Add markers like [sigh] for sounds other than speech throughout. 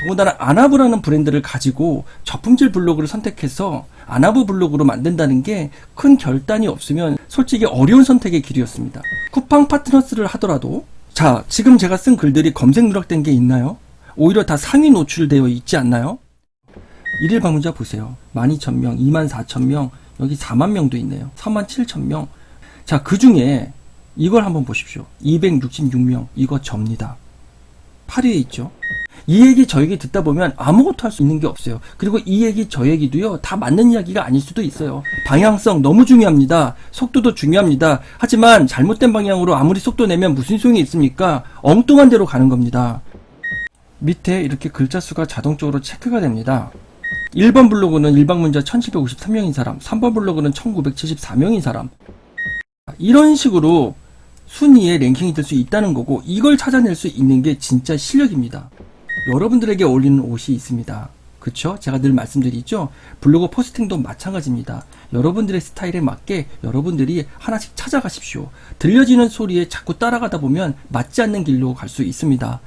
더군다나 아나브라는 브랜드를 가지고 저품질 블로그를 선택해서 아나브 블로그로 만든다는 게 큰 결단이 없으면 솔직히 어려운 선택의 길이었습니다. 쿠팡 파트너스를 하더라도 자 지금 제가 쓴 글들이 검색 누락된 게 있나요? 오히려 다 상위 노출되어 있지 않나요? 일일 방문자 보세요. 12,000명, 24,000명, 여기 4만 명도 있네요. 37,000명. 자, 그 중에 이걸 한번 보십시오. 266명. 이거 접니다. 8위에 있죠. 이 얘기 저 얘기 듣다 보면 아무것도 할 수 있는 게 없어요. 그리고 이 얘기 저 얘기도요, 다 맞는 이야기가 아닐 수도 있어요. 방향성 너무 중요합니다. 속도도 중요합니다. 하지만 잘못된 방향으로 아무리 속도 내면 무슨 소용이 있습니까? 엉뚱한 데로 가는 겁니다. 밑에 이렇게 글자 수가 자동적으로 체크가 됩니다. 1번 블로그는 일방문자 1753명인 사람, 3번 블로그는 1974명인 사람. 이런 식으로 순위에 랭킹이 될 수 있다는 거고 이걸 찾아낼 수 있는 게 진짜 실력입니다. 여러분들에게 어울리는 옷이 있습니다. 그쵸? 제가 늘 말씀드리죠? 블로그 포스팅도 마찬가지입니다. 여러분들의 스타일에 맞게 여러분들이 하나씩 찾아가십시오. 들려지는 소리에 자꾸 따라가다 보면 맞지 않는 길로 갈 수 있습니다.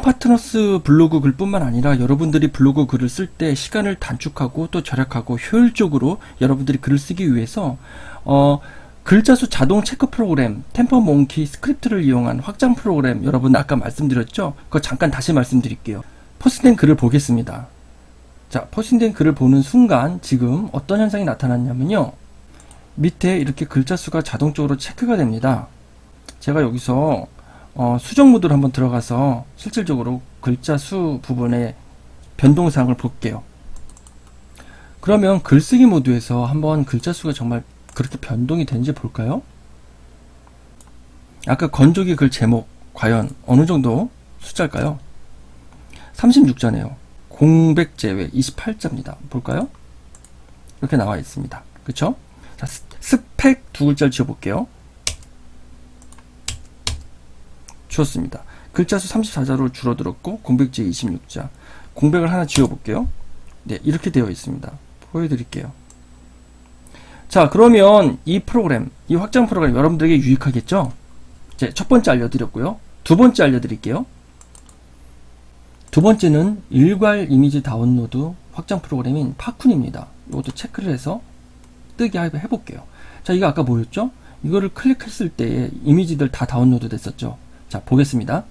쿠팡 파트너스 블로그 글뿐만 아니라 여러분들이 블로그 글을 쓸 때 시간을 단축하고 또 절약하고 효율적으로 여러분들이 글을 쓰기 위해서 어, 글자 수 자동 체크 프로그램, Tampermonkey script를 이용한 확장 프로그램 여러분 아까 말씀드렸죠? 그거 잠깐 다시 말씀드릴게요. 포스트된 글을 보겠습니다. 자, 포스팅된 글을 보는 순간 지금 어떤 현상이 나타났냐면요. 밑에 이렇게 글자 수가 자동적으로 체크가 됩니다. 제가 여기서 어, 수정 모드로 한번 들어가서 실질적으로 글자 수 부분의 변동사항을 볼게요. 그러면 글쓰기 모드에서 한번 글자 수가 정말 그렇게 변동이 되는지 볼까요? 아까 건조기 글 제목 과연 어느 정도 숫자일까요? 36자네요. 공백 제외 28자입니다. 볼까요? 이렇게 나와 있습니다. 그쵸? 자, 스- 스펙 두 글자를 지워볼게요. 지웠습니다. 글자 수 34자로 줄어들었고 공백제 26자. 공백을 하나 지워볼게요. 네, 이렇게 되어 있습니다. 보여드릴게요. 자, 그러면 이 프로그램, 이 확장 프로그램 여러분들에게 유익하겠죠? 이제 첫 번째 알려드렸고요. 두 번째 알려드릴게요. 두 번째는 일괄 이미지 다운로드 확장 프로그램인 Fatkun입니다. 이것도 체크를 해서 뜨게 해- 해볼게요. 자, 이거 아까 뭐였죠? 이거를 클릭했을 때 이미지들 다 다운로드 됐었죠. 자, 보겠습니다.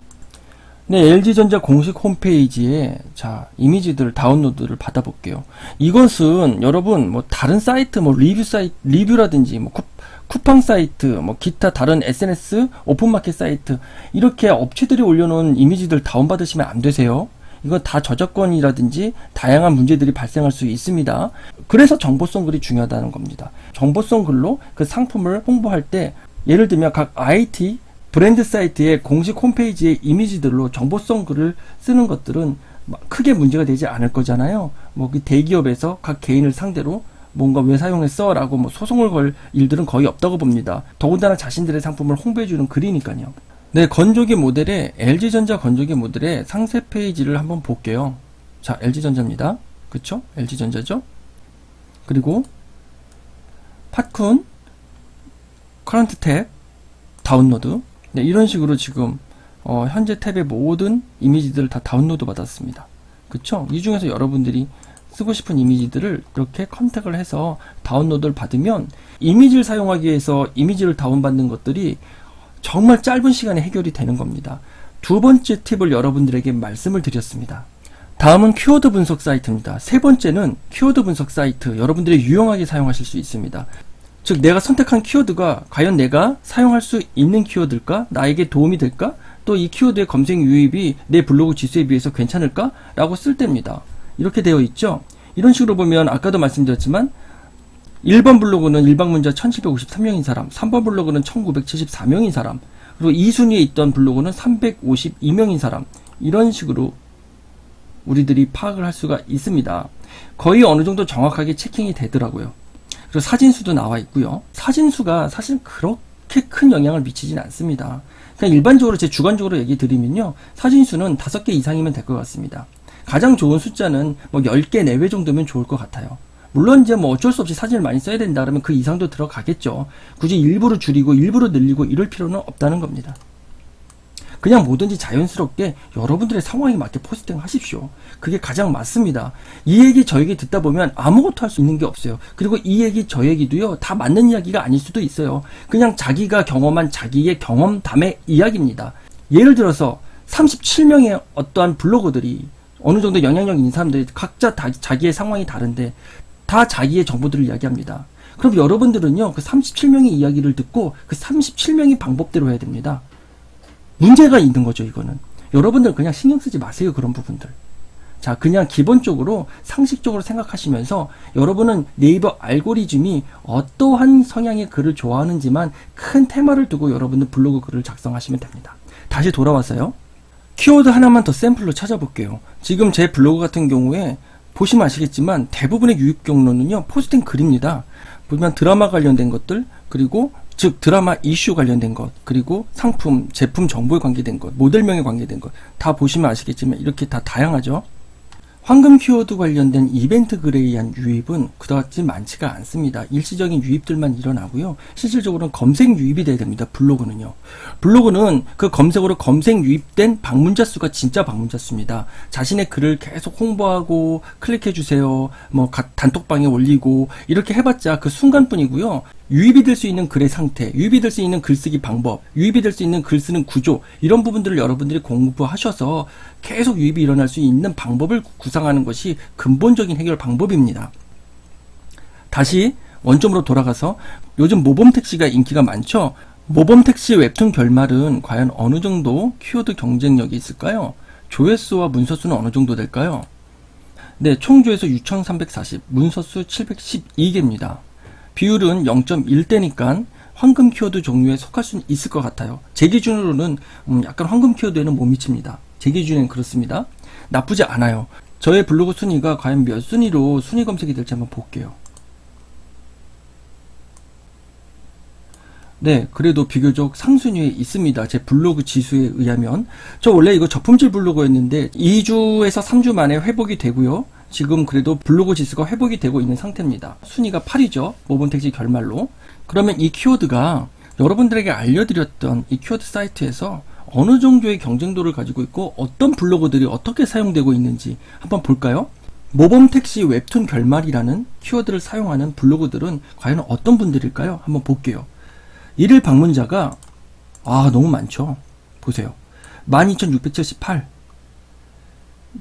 네, LG전자 공식 홈페이지에 자, 이미지들 다운로드를 받아볼게요. 이것은 여러분 뭐 다른 사이트 뭐 리뷰 사이트 리뷰라든지 뭐 쿠, 쿠팡 사이트 뭐 기타 다른 SNS 오픈마켓 사이트 이렇게 업체들이 올려놓은 이미지들 다운받으시면 안 되세요. 이건 다 저작권이라든지 다양한 문제들이 발생할 수 있습니다. 그래서 정보성 글이 중요하다는 겁니다. 정보성 글로 그 상품을 홍보할 때 예를 들면 각 IT 브랜드 사이트의 공식 홈페이지의 이미지들로 정보성 글을 쓰는 것들은 막 크게 문제가 되지 않을 거잖아요. 뭐그 대기업에서 각 개인을 상대로 뭔가 왜 사용했어? 라고 뭐 소송을 걸 일들은 거의 없다고 봅니다. 더군다나 자신들의 상품을 홍보해주는 글이니까요. 네, 건조기 모델의 LG전자 건조기 모델의 상세 페이지를 한번 볼게요. 자, LG전자입니다. 그쵸? LG전자죠? 그리고 Fatkun current tab download 네, 이런 식으로 지금 어, 현재 탭의 모든 이미지들을 다 다운로드 받았습니다. 그쵸? 이 중에서 여러분들이 쓰고 싶은 이미지들을 이렇게 contact을 해서 다운로드를 받으면 이미지를 사용하기 위해서 이미지를 다운받는 것들이 정말 짧은 시간에 해결이 되는 겁니다. 두 번째 팁을 여러분들에게 말씀을 드렸습니다. 다음은 키워드 분석 사이트입니다. 세 번째는 키워드 분석 사이트. 여러분들이 유용하게 사용하실 수 있습니다. 즉, 내가 선택한 키워드가 과연 내가 사용할 수 있는 키워드일까? 나에게 도움이 될까? 또 이 키워드의 검색 유입이 내 블로그 지수에 비해서 괜찮을까? 라고 쓸 때입니다. 이렇게 되어 있죠? 이런 식으로 보면 아까도 말씀드렸지만 1번 블로그는 일방문자 1753명인 사람, 3번 블로그는 1974명인 사람, 그리고 2순위에 있던 블로그는 352명인 사람, 이런 식으로 우리들이 파악을 할 수가 있습니다. 거의 어느 정도 정확하게 체킹이 되더라고요. 그리고 사진수도 나와 있고요. 사진수가 사실 그렇게 큰 영향을 미치진 않습니다. 그냥 일반적으로 제 주관적으로 얘기 드리면요. 사진수는 5개 이상이면 될 것 같습니다. 가장 좋은 숫자는 뭐 10개 내외 정도면 좋을 것 같아요. 물론 이제 뭐 어쩔 수 없이 사진을 많이 써야 된다 그러면 그 이상도 들어가겠죠. 굳이 일부러 줄이고 일부러 늘리고 이럴 필요는 없다는 겁니다. 그냥 뭐든지 자연스럽게 여러분들의 상황에 맞게 포스팅 하십시오. 그게 가장 맞습니다. 이 얘기 저 얘기 듣다 보면 아무것도 할 수 있는 게 없어요. 그리고 이 얘기 저 얘기도요, 다 맞는 이야기가 아닐 수도 있어요. 그냥 자기가 경험한 자기의 경험담의 이야기입니다. 예를 들어서 37명의 어떠한 블로거들이 어느 정도 영향력 있는 사람들이 각자 다 자기의 상황이 다른데 다 자기의 정보들을 이야기합니다. 그럼 여러분들은요, 그 37명의 이야기를 듣고 그 37명의 방법대로 해야 됩니다. 문제가 있는 거죠, 이거는. 여러분들 그냥 신경 쓰지 마세요, 그런 부분들. 자, 그냥 기본적으로 상식적으로 생각하시면서 여러분은 네이버 알고리즘이 어떠한 성향의 글을 좋아하는지만 큰 테마를 두고 여러분들 블로그 글을 작성하시면 됩니다. 다시 돌아와서요. 키워드 하나만 더 샘플로 찾아볼게요. 지금 제 블로그 같은 경우에 보시면 아시겠지만 대부분의 유입 경로는요, 포스팅 글입니다. 보면 드라마 관련된 것들, 그리고 즉 드라마 이슈 관련된 것 그리고 상품 제품 정보에 관계된 것 모델명에 관계된 것 다 보시면 아시겠지만 이렇게 다 다양하죠 황금 키워드 관련된 이벤트 글에 의한 유입은 그다지 많지가 않습니다. 일시적인 유입들만 일어나고요. 실질적으로는 검색 유입이 돼야 됩니다. 블로그는요. 블로그는 그 검색으로 검색 유입된 방문자 수가 진짜 방문자 수입니다. 자신의 글을 계속 홍보하고 클릭해 주세요. 뭐 단톡방에 올리고 이렇게 해봤자 그 순간뿐이고요. 유입이 될 수 있는 글의 상태, 유입이 될 수 있는 글쓰기 방법, 유입이 될 수 있는 글 쓰는 구조 이런 부분들을 여러분들이 공부하셔서 계속 유입이 일어날 수 있는 방법을 구상하는 것이 근본적인 해결 방법입니다. 다시 원점으로 돌아가서 요즘 모범 택시가 인기가 많죠. 모범 택시 웹툰 결말은 과연 어느 정도 키워드 경쟁력이 있을까요? 조회수와 문서수는 어느 정도 될까요? 네, 총 조회수 6340, 문서수 712개입니다. 비율은 0.1대니까 황금 키워드 종류에 속할 수 있을 것 같아요. 제 기준으로는 음, 약간 황금 키워드에는 못 미칩니다. 제 기준엔 그렇습니다. 나쁘지 않아요. 저의 블로그 순위가 과연 몇 순위로 순위 검색이 될지 한번 볼게요. 네, 그래도 비교적 상순위에 있습니다. 제 블로그 지수에 의하면. 저 원래 이거 저품질 블로그였는데 2주에서 3주 만에 회복이 되고요. 지금 그래도 블로그 지수가 회복이 되고 있는 상태입니다. 순위가 8이죠. 모범택지 결말로. 그러면 이 키워드가 여러분들에게 알려드렸던 이 키워드 사이트에서 어느 정도의 경쟁도를 가지고 있고 어떤 블로그들이 어떻게 사용되고 있는지 한번 볼까요? 모범택시 웹툰 결말이라는 키워드를 사용하는 블로그들은 과연 어떤 분들일까요? 한번 볼게요. 일일 방문자가 아 너무 많죠. 보세요. 12,678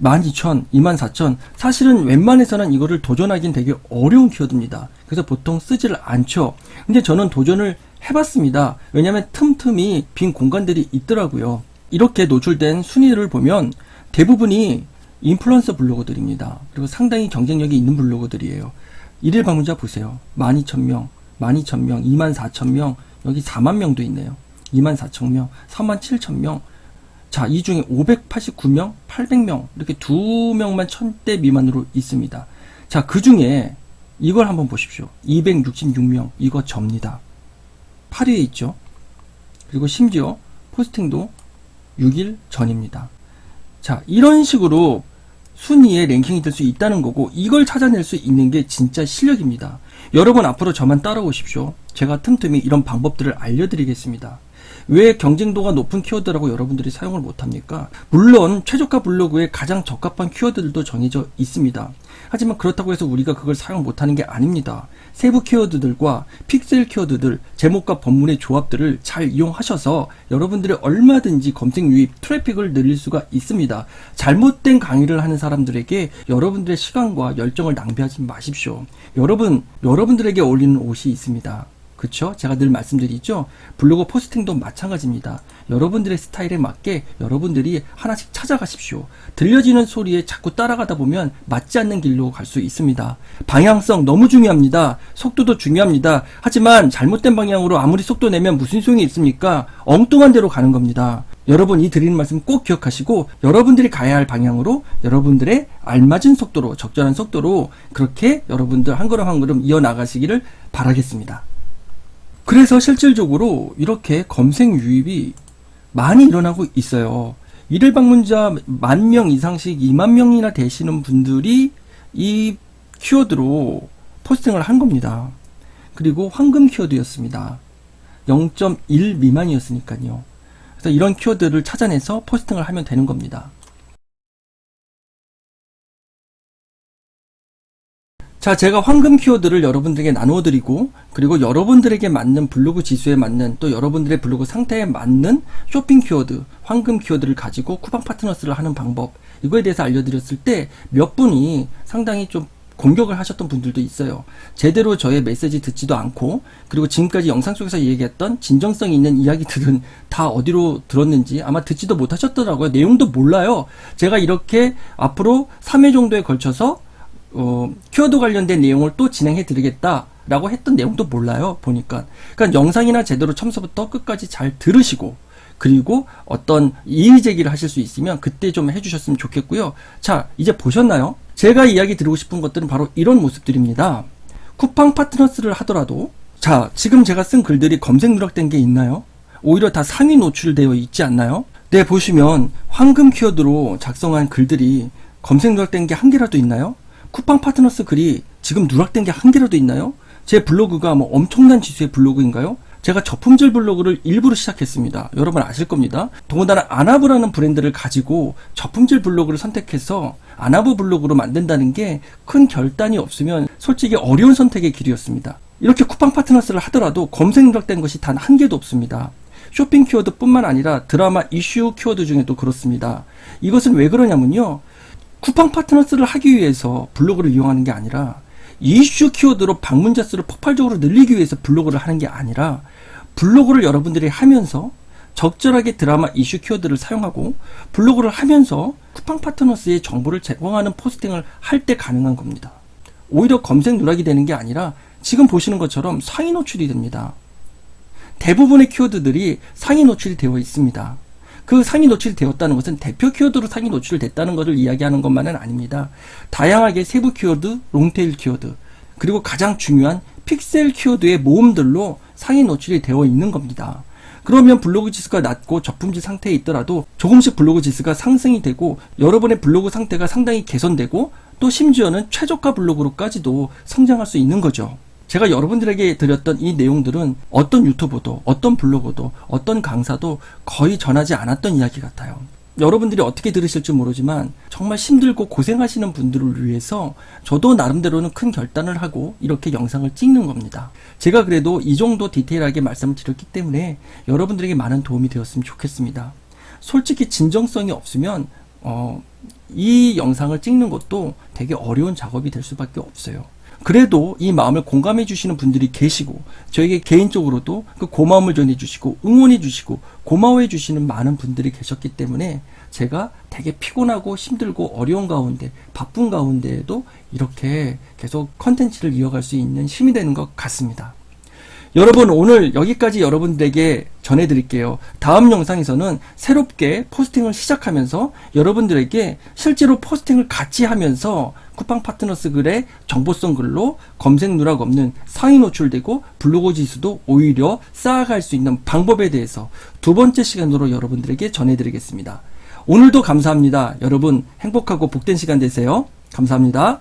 12,000, 24,000 사실은 웬만해서는 이거를 도전하기는 되게 어려운 키워드입니다. 그래서 보통 쓰지를 않죠. 근데 저는 도전을 해봤습니다. 왜냐하면 틈틈이 빈 공간들이 있더라고요. 이렇게 노출된 순위를 보면 대부분이 인플루언서 블로거들입니다. 그리고 상당히 경쟁력이 있는 블로거들이에요. 일일 방문자 보세요. 12,000명, 12,000명, 24,000명, 여기 4만 명도 있네요. 24,000명, 37,000명, 자, 이 중에 589명, 800명, 이렇게 두 명만 1000대 미만으로 있습니다. 자, 그 중에 이걸 한번 보십시오. 266명, 이거 접니다. 8위에 있죠. 그리고 심지어 포스팅도 6일 전입니다. 자, 이런 식으로 순위에 랭킹이 될 수 있다는 거고 이걸 찾아낼 수 있는 게 진짜 실력입니다. 여러분 앞으로 저만 따라오십시오. 제가 틈틈이 이런 방법들을 알려드리겠습니다. 왜 경쟁도가 높은 키워드라고 여러분들이 사용을 못합니까? 물론 최저가 블로그에 가장 적합한 키워드들도 정해져 있습니다. 하지만 그렇다고 해서 우리가 그걸 사용 못하는 게 아닙니다. 세부 키워드들과 픽셀 키워드들, 제목과 본문의 조합들을 잘 이용하셔서 여러분들이 얼마든지 검색 유입, 트래픽을 늘릴 수가 있습니다. 잘못된 강의를 하는 사람들에게 여러분들의 시간과 열정을 낭비하지 마십시오. 여러분, 여러분들에게 어울리는 옷이 있습니다. 그쵸? 제가 늘 말씀드리죠? 블로그 포스팅도 마찬가지입니다. 여러분들의 스타일에 맞게 여러분들이 하나씩 찾아가십시오. 들려지는 소리에 자꾸 따라가다 보면 맞지 않는 길로 갈 수 있습니다. 방향성 너무 중요합니다. 속도도 중요합니다. 하지만 잘못된 방향으로 아무리 속도 내면 무슨 소용이 있습니까? 엉뚱한 데로 가는 겁니다. 여러분 이 드리는 말씀 꼭 기억하시고 여러분들이 가야 할 방향으로 여러분들의 알맞은 속도로 적절한 속도로 그렇게 여러분들 한 걸음 한 걸음 이어나가시기를 바라겠습니다. 그래서 실질적으로 이렇게 검색 유입이 많이 일어나고 있어요. 일일 방문자 만 명 이상씩 2만 명이나 되시는 분들이 이 키워드로 포스팅을 한 겁니다. 그리고 황금 키워드였습니다. 0.1 미만이었으니까요. 그래서 이런 키워드를 찾아내서 포스팅을 하면 되는 겁니다. 자, 제가 황금 키워드를 여러분들에게 나누어 드리고, 그리고 여러분들에게 맞는 블로그 지수에 맞는, 또 여러분들의 블로그 상태에 맞는 쇼핑 키워드, 황금 키워드를 가지고 쿠팡 파트너스를 하는 방법, 이거에 대해서 알려드렸을 때 몇 분이 상당히 좀 공격을 하셨던 분들도 있어요. 제대로 저의 메시지 듣지도 않고, 그리고 지금까지 영상 속에서 얘기했던 진정성 있는 이야기들은 [laughs] 다 어디로 들었는지 아마 듣지도 못하셨더라고요. 내용도 몰라요. 제가 이렇게 앞으로 3회 정도에 걸쳐서 어, 키워드 관련된 내용을 또 진행해 드리겠다 라고 했던 내용도 몰라요. 보니까. 그러니까 영상이나 제대로 처음부터 끝까지 잘 들으시고 그리고 어떤 이의 제기를 하실 수 있으면 그때 좀 해주셨으면 좋겠고요. 자, 이제 보셨나요? 제가 이야기 드리고 싶은 것들은 바로 이런 모습들입니다. 쿠팡 파트너스를 하더라도 자, 지금 제가 쓴 글들이 검색 누락된 게 있나요? 오히려 다 상위 노출되어 있지 않나요? 네, 보시면 황금 키워드로 작성한 글들이 검색 누락된 게 한 개라도 있나요? 쿠팡 파트너스 글이 지금 누락된 게 한 개라도 있나요? 제 블로그가 뭐 엄청난 지수의 블로그인가요? 제가 저품질 블로그를 일부러 시작했습니다. 여러분 아실 겁니다. 더군다나 아나브라는 브랜드를 가지고 저품질 블로그를 선택해서 아나브 블로그로 만든다는 게 큰 결단이 없으면 솔직히 어려운 선택의 길이었습니다. 이렇게 쿠팡 파트너스를 하더라도 검색 누락된 것이 단 한 개도 없습니다. 쇼핑 키워드뿐만 아니라 드라마 이슈 키워드 중에도 그렇습니다. 이것은 왜 그러냐면요. 쿠팡 파트너스를 하기 위해서 블로그를 이용하는 게 아니라 이슈 키워드로 방문자 수를 폭발적으로 늘리기 위해서 블로그를 하는 게 아니라 블로그를 여러분들이 하면서 적절하게 드라마 이슈 키워드를 사용하고 블로그를 하면서 쿠팡 파트너스의 정보를 제공하는 포스팅을 할 때 가능한 겁니다. 오히려 검색 누락이 되는 게 아니라 지금 보시는 것처럼 상위 노출이 됩니다. 대부분의 키워드들이 상위 노출이 되어 있습니다. 그 상위 노출이 되었다는 것은 대표 키워드로 상위 노출됐다는 것을 이야기하는 것만은 아닙니다. 다양하게 세부 키워드, long tail 키워드, 그리고 가장 중요한 픽셀 키워드의 모음들로 상위 노출이 되어 있는 겁니다. 그러면 블로그 지수가 낮고 저품질 상태에 있더라도 조금씩 블로그 지수가 상승이 되고 여러분의 블로그 상태가 상당히 개선되고 또 심지어는 최적화 블로그로까지도 성장할 수 있는 거죠. 제가 여러분들에게 드렸던 이 내용들은 어떤 유튜브도, 어떤 블로그도, 어떤 강사도 거의 전하지 않았던 이야기 같아요. 여러분들이 어떻게 들으실지 모르지만 정말 힘들고 고생하시는 분들을 위해서 저도 나름대로는 큰 결단을 하고 이렇게 영상을 찍는 겁니다. 제가 그래도 이 정도 디테일하게 말씀을 드렸기 때문에 여러분들에게 많은 도움이 되었으면 좋겠습니다. 솔직히 진정성이 없으면 어, 이 영상을 찍는 것도 되게 어려운 작업이 될 수밖에 없어요. 그래도 이 마음을 공감해 주시는 분들이 계시고 저에게 개인적으로도 그 고마움을 전해 주시고 응원해 주시고 고마워해 주시는 많은 분들이 계셨기 때문에 제가 되게 피곤하고 힘들고 어려운 가운데 바쁜 가운데에도 이렇게 계속 컨텐츠를 이어갈 수 있는 힘이 되는 것 같습니다. 여러분 오늘 여기까지 여러분들에게 전해드릴게요. 다음 영상에서는 새롭게 포스팅을 시작하면서 여러분들에게 실제로 포스팅을 같이 하면서 쿠팡 파트너스 글의 정보성 글로 검색 누락 없는 상위 노출되고 블로그 지수도 오히려 쌓아갈 수 있는 방법에 대해서 두 번째 시간으로 여러분들에게 전해드리겠습니다. 오늘도 감사합니다. 여러분 행복하고 복된 시간 되세요. 감사합니다.